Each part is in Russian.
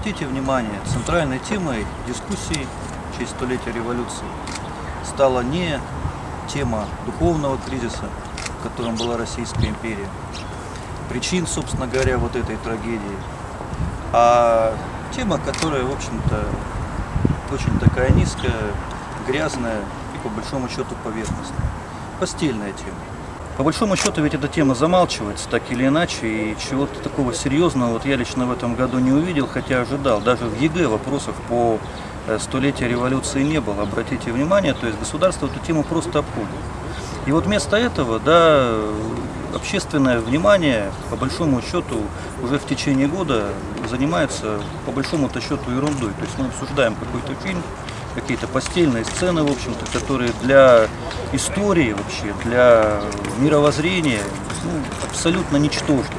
обратите внимание, центральной темой дискуссий в честь столетия революции стала не тема духовного кризиса, в котором была Российская империя, причин, собственно говоря, вот этой трагедии, а тема, которая, в общем-то, очень такая низкая, грязная и, по большому счету, поверхностная. Постельная тема. По большому счету ведь эта тема замалчивается так или иначе, и чего-то такого серьезного вот я лично в этом году не увидел, хотя ожидал. Даже в ЕГЭ вопросов по э, столетию революции не было, обратите внимание, то есть государство эту тему просто обходит. И вот вместо этого, да, общественное внимание, по большому счету, уже в течение года занимается, по большому-то счету, ерундой. То есть мы обсуждаем какой-то фильм, какие-то постельные сцены, в общем-то, которые для истории вообще, для мировоззрения ну, абсолютно ничтожны.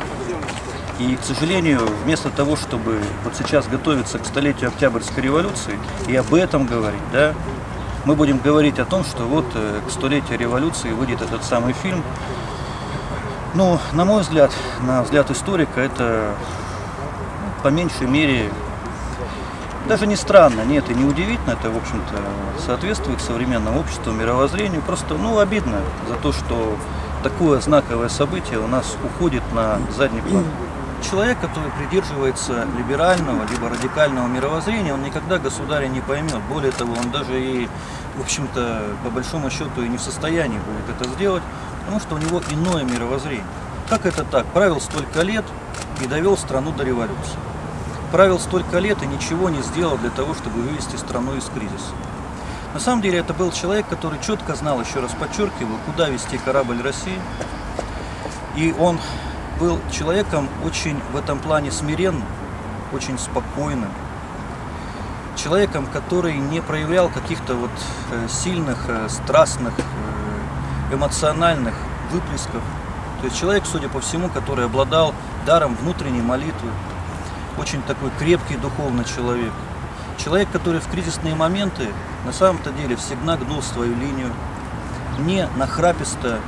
И, к сожалению, вместо того, чтобы вот сейчас готовиться к столетию Октябрьской революции и об этом говорить, да, мы будем говорить о том, что вот э, к столетию революции выйдет этот самый фильм. Ну, на мой взгляд, на взгляд историка, это ну, по меньшей мере даже не странно, нет, и не удивительно, это, в общем-то, соответствует современному обществу, мировоззрению. Просто, ну, обидно за то, что такое знаковое событие у нас уходит на задний план. Человек, который придерживается либерального либо радикального мировоззрения, он никогда государя не поймет. Более того, он даже и, в общем-то, по большому счету и не в состоянии будет это сделать, потому что у него иное мировоззрение. Как это так? Правил столько лет и довел страну до революции правил столько лет и ничего не сделал для того, чтобы вывести страну из кризиса. На самом деле это был человек, который четко знал, еще раз подчеркиваю, куда вести корабль России. И он был человеком очень в этом плане смиренным, очень спокойным. Человеком, который не проявлял каких-то вот э, сильных, э, страстных, э, эмоциональных выплесков. То есть человек, судя по всему, который обладал даром внутренней молитвы, очень такой крепкий духовный человек. Человек, который в кризисные моменты на самом-то деле всегда гнул свою линию, не нахраписто,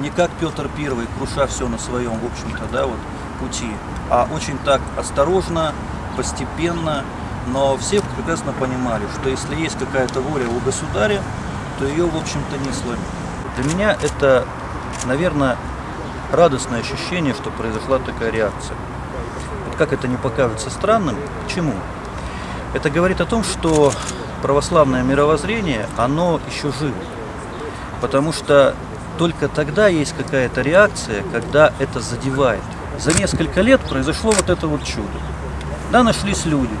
не как Петр Первый, круша все на своем, в общем-то, да, вот, пути, а очень так осторожно, постепенно, но все прекрасно понимали, что если есть какая-то воля у государя, то ее, в общем-то, не сломить. Для меня это, наверное, радостное ощущение, что произошла такая реакция как это не покажется странным, почему? Это говорит о том, что православное мировоззрение, оно еще живо. Потому что только тогда есть какая-то реакция, когда это задевает. За несколько лет произошло вот это вот чудо. Да, нашлись люди.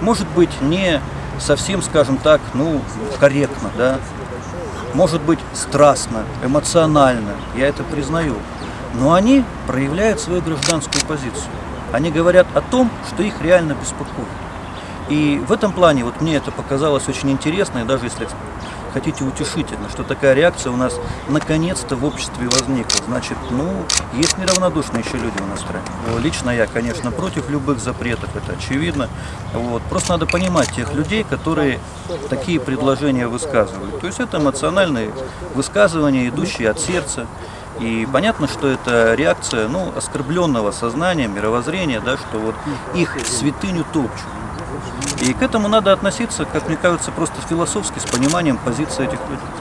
Может быть, не совсем, скажем так, ну, корректно, да. Может быть, страстно, эмоционально, я это признаю. Но они проявляют свою гражданскую позицию. Они говорят о том, что их реально беспокоит. И в этом плане вот мне это показалось очень интересно, и даже если хотите утешительно, что такая реакция у нас наконец-то в обществе возникла. Значит, ну, есть неравнодушные еще люди у нас в стране. Лично я, конечно, против любых запретов, это очевидно. Вот. Просто надо понимать тех людей, которые такие предложения высказывают. То есть это эмоциональные высказывания, идущие от сердца. И понятно, что это реакция ну, оскорбленного сознания, мировоззрения, да, что вот их святыню топчут. И к этому надо относиться, как мне кажется, просто философски, с пониманием позиции этих людей.